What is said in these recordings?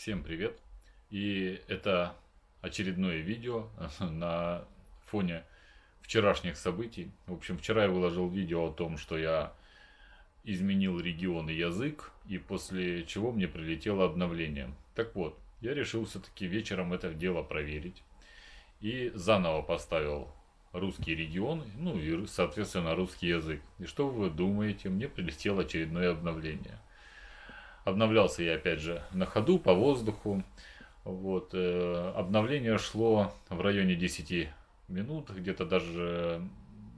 Всем привет! И это очередное видео на фоне вчерашних событий. В общем, вчера я выложил видео о том, что я изменил регион и язык, и после чего мне прилетело обновление. Так вот, я решил все-таки вечером это дело проверить. И заново поставил русский регион, ну и, соответственно, русский язык. И что вы думаете? Мне прилетело очередное обновление – Обновлялся я опять же на ходу, по воздуху. Вот, э, обновление шло в районе 10 минут, где-то даже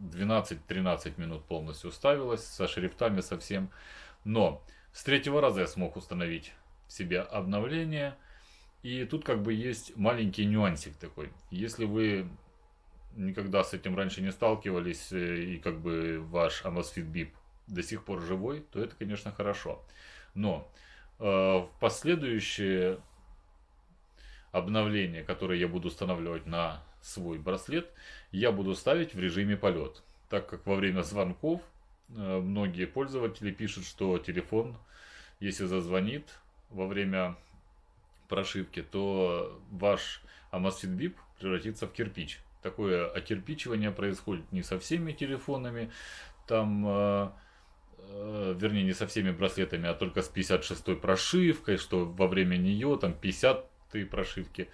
12-13 минут полностью ставилось, со шрифтами совсем. Но с третьего раза я смог установить себе обновление. И тут как бы есть маленький нюансик такой. Если вы никогда с этим раньше не сталкивались, э, и как бы ваш Amazfit BIP до сих пор живой, то это, конечно, хорошо. Но э, в последующие обновления, которые я буду устанавливать на свой браслет, я буду ставить в режиме полет. Так как во время звонков э, многие пользователи пишут, что телефон, если зазвонит во время прошивки, то ваш Amazfit Bip превратится в кирпич. Такое окирпичивание происходит не со всеми телефонами. Там э, вернее, не со всеми браслетами, а только с 56 прошивкой, что во время нее, там 50 прошивки,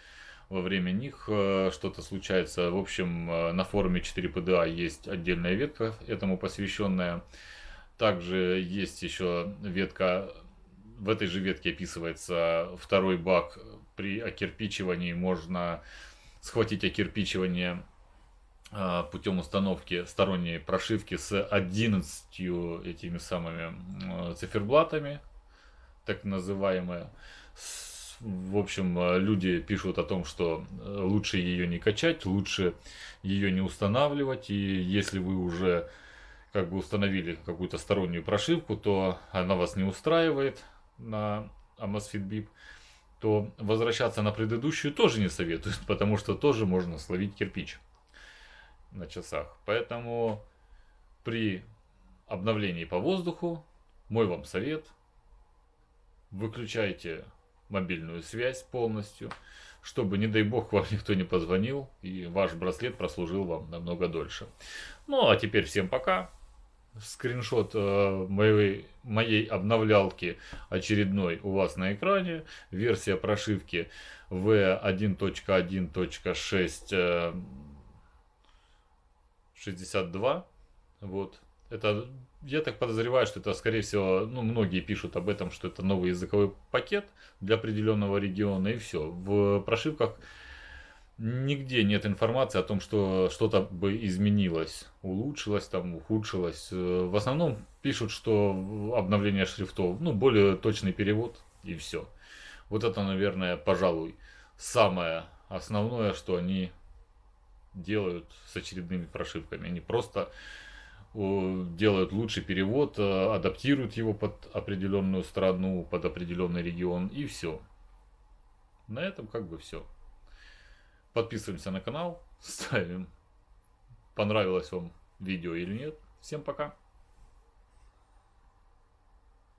во время них э, что-то случается. В общем, э, на форуме 4PDA есть отдельная ветка этому посвященная. Также есть еще ветка, в этой же ветке описывается второй баг. При окирпичивании можно схватить окирпичивание а, путем установки сторонней прошивки с 11 этими самыми циферблатами, так называемые. В общем, а, люди пишут о том, что э, лучше ее не качать, лучше ее не устанавливать. И если вы уже как бы установили какую-то стороннюю прошивку, то она вас не устраивает на Amazfit BIP, то возвращаться на предыдущую тоже не советуют, потому что тоже можно словить кирпич на часах. Поэтому при обновлении по воздуху мой вам совет. Выключайте мобильную связь полностью, чтобы, не дай бог, вам никто не позвонил и ваш браслет прослужил вам намного дольше. Ну, а теперь всем пока. Скриншот э, моей, моей обновлялки очередной у вас на экране. Версия прошивки V1.1.6 э, 62. Вот. Это, я так подозреваю, что это, скорее всего, ну, многие пишут об этом, что это новый языковой пакет для определенного региона, и все. В прошивках нигде нет информации о том, что что-то бы изменилось, улучшилось, там, ухудшилось. В основном пишут, что обновление шрифтов, ну, более точный перевод, и все. Вот это, наверное, пожалуй, самое основное, что они делают с очередными прошивками. Они просто делают лучший перевод, э, адаптируют его под определенную страну, под определенный регион и все. На этом как бы все. Подписываемся на канал, ставим, понравилось вам видео или нет. Всем пока!